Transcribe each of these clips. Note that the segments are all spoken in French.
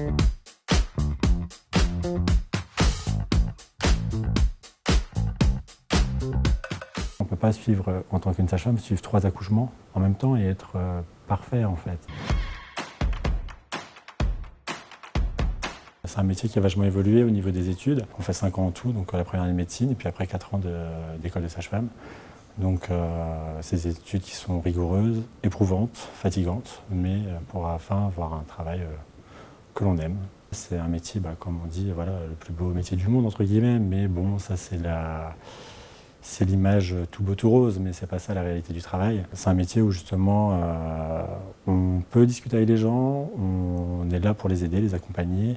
On ne peut pas suivre, euh, en tant qu'une sage-femme, suivre trois accouchements en même temps et être euh, parfait en fait. C'est un métier qui a vachement évolué au niveau des études. On fait 5 ans en tout, donc la première année de médecine et puis après 4 ans d'école de, sage-femme. Donc euh, ces études qui sont rigoureuses, éprouvantes, fatigantes, mais pour à la fin avoir un travail que l'on aime. C'est un métier, bah, comme on dit, voilà, le plus beau métier du monde, entre guillemets, mais bon, ça c'est la... C'est l'image tout beau tout rose, mais c'est pas ça la réalité du travail. C'est un métier où justement euh, on peut discuter avec les gens, on est là pour les aider, les accompagner,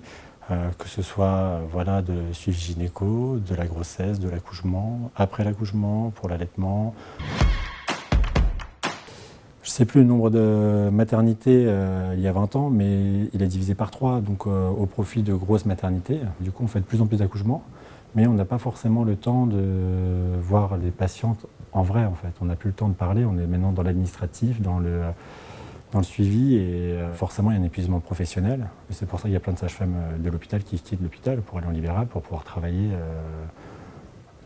euh, que ce soit voilà, de suivi gynéco, de la grossesse, de l'accouchement, après l'accouchement, pour l'allaitement. Sais plus le nombre de maternités euh, il y a 20 ans, mais il est divisé par 3, donc euh, au profit de grosses maternités. Du coup, on fait de plus en plus d'accouchements, mais on n'a pas forcément le temps de voir les patientes en vrai, en fait. On n'a plus le temps de parler, on est maintenant dans l'administratif, dans le, dans le suivi, et euh, forcément, il y a un épuisement professionnel. C'est pour ça qu'il y a plein de sages-femmes de l'hôpital qui quittent l'hôpital pour aller en libéral, pour pouvoir travailler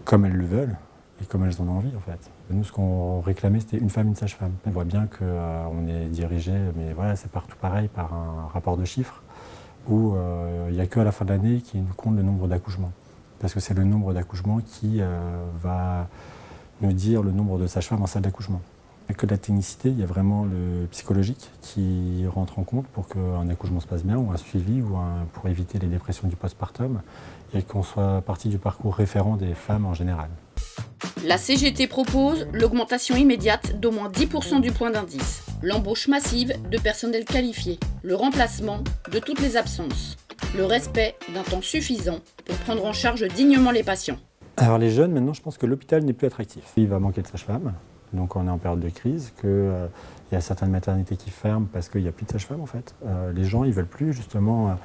comme elles le veulent et comme elles en ont envie, en fait. Nous, ce qu'on réclamait, c'était une femme, une sage-femme. On voit bien qu'on euh, est dirigé, mais voilà, c'est partout pareil, par un rapport de chiffres, où euh, il n'y a qu'à la fin de l'année qui nous compte le nombre d'accouchements. Parce que c'est le nombre d'accouchements qui euh, va nous dire le nombre de sages-femmes en salle d'accouchement. Que la technicité, il y a vraiment le psychologique qui rentre en compte pour qu'un accouchement se passe bien, ou un suivi, ou pour éviter les dépressions du postpartum, et qu'on soit partie du parcours référent des femmes en général. La CGT propose l'augmentation immédiate d'au moins 10% du point d'indice, l'embauche massive de personnel qualifié, le remplacement de toutes les absences, le respect d'un temps suffisant pour prendre en charge dignement les patients. Alors les jeunes, maintenant, je pense que l'hôpital n'est plus attractif. Il va manquer de sages-femmes, donc on est en période de crise, qu'il euh, y a certaines maternités qui ferment parce qu'il n'y a plus de sages-femmes en fait. Euh, les gens, ils veulent plus justement... Euh, euh,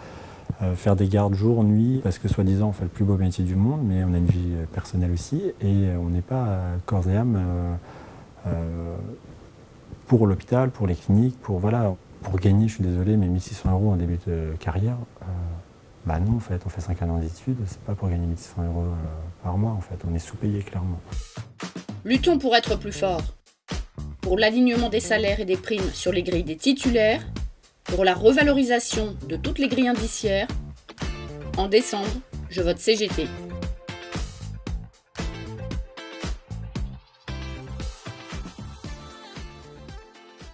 faire des gardes jour, nuit, parce que soi-disant on fait le plus beau métier du monde, mais on a une vie euh, personnelle aussi, et euh, on n'est pas corps et âme pour l'hôpital, pour les cliniques, pour voilà, pour gagner, je suis désolé, mais 1600 euros en début de carrière, bah non en fait, on fait 5 ans d'études, c'est pas pour gagner 1600 euros par mois en fait, on est sous-payé clairement. Luttons pour être plus fort, pour l'alignement des salaires et des primes sur les grilles des titulaires pour la revalorisation de toutes les grilles indiciaires, en décembre, je vote CGT.